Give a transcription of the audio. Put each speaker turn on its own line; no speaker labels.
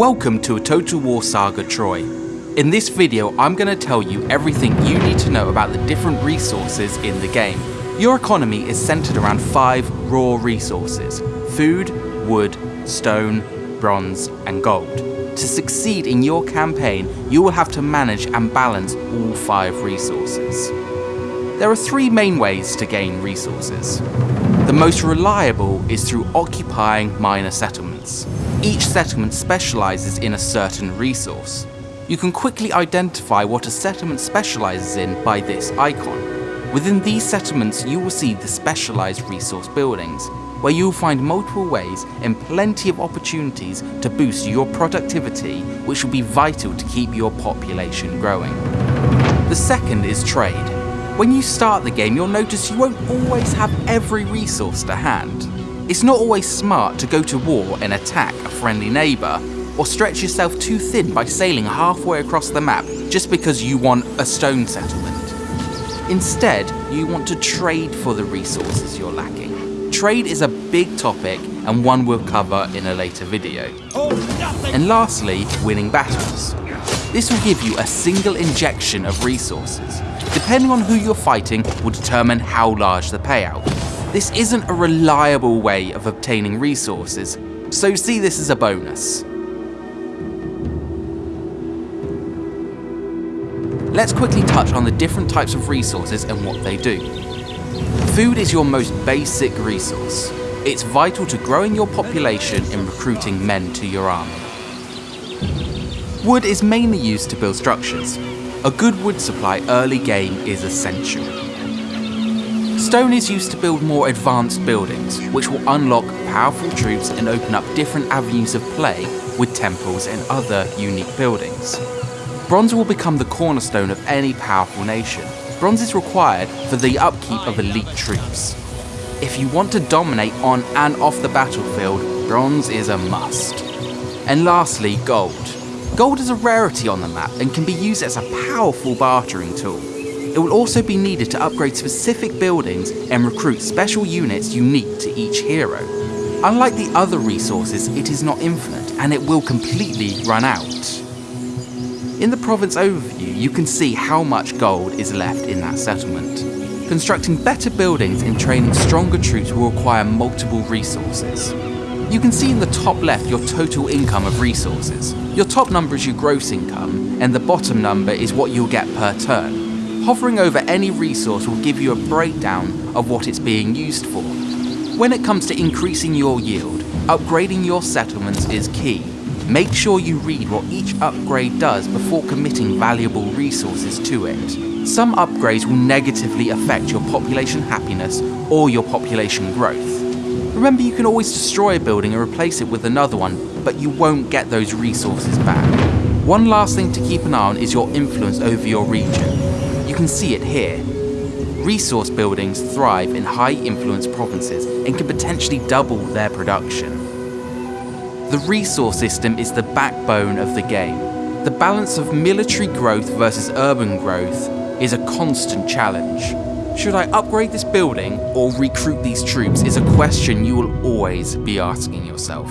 Welcome to a Total War Saga Troy. In this video I'm going to tell you everything you need to know about the different resources in the game. Your economy is centered around 5 raw resources, food, wood, stone, bronze and gold. To succeed in your campaign you will have to manage and balance all 5 resources. There are three main ways to gain resources. The most reliable is through occupying minor settlements. Each settlement specialises in a certain resource. You can quickly identify what a settlement specialises in by this icon. Within these settlements you will see the specialised resource buildings, where you will find multiple ways and plenty of opportunities to boost your productivity which will be vital to keep your population growing. The second is trade. When you start the game you'll notice you won't always have every resource to hand. It's not always smart to go to war and attack a friendly neighbour, or stretch yourself too thin by sailing halfway across the map just because you want a stone settlement. Instead, you want to trade for the resources you're lacking. Trade is a big topic and one we'll cover in a later video. And lastly, winning battles. This will give you a single injection of resources. Depending on who you're fighting will determine how large the payout. This isn't a reliable way of obtaining resources, so see this as a bonus. Let's quickly touch on the different types of resources and what they do. Food is your most basic resource. It's vital to growing your population and recruiting men to your army. Wood is mainly used to build structures. A good wood supply early game is essential. Stone is used to build more advanced buildings, which will unlock powerful troops and open up different avenues of play with temples and other unique buildings. Bronze will become the cornerstone of any powerful nation. Bronze is required for the upkeep of elite troops. If you want to dominate on and off the battlefield, bronze is a must. And lastly, gold. Gold is a rarity on the map and can be used as a powerful bartering tool. It will also be needed to upgrade specific buildings and recruit special units unique to each hero. Unlike the other resources, it is not infinite and it will completely run out. In the province overview, you can see how much gold is left in that settlement. Constructing better buildings and training stronger troops will require multiple resources. You can see in the top left your total income of resources. Your top number is your gross income, and the bottom number is what you'll get per turn. Hovering over any resource will give you a breakdown of what it's being used for. When it comes to increasing your yield, upgrading your settlements is key. Make sure you read what each upgrade does before committing valuable resources to it. Some upgrades will negatively affect your population happiness or your population growth. Remember you can always destroy a building and replace it with another one, but you won't get those resources back. One last thing to keep an eye on is your influence over your region. You can see it here. Resource buildings thrive in high influence provinces and can potentially double their production. The resource system is the backbone of the game. The balance of military growth versus urban growth is a constant challenge. Should I upgrade this building or recruit these troops is a question you will always be asking yourself.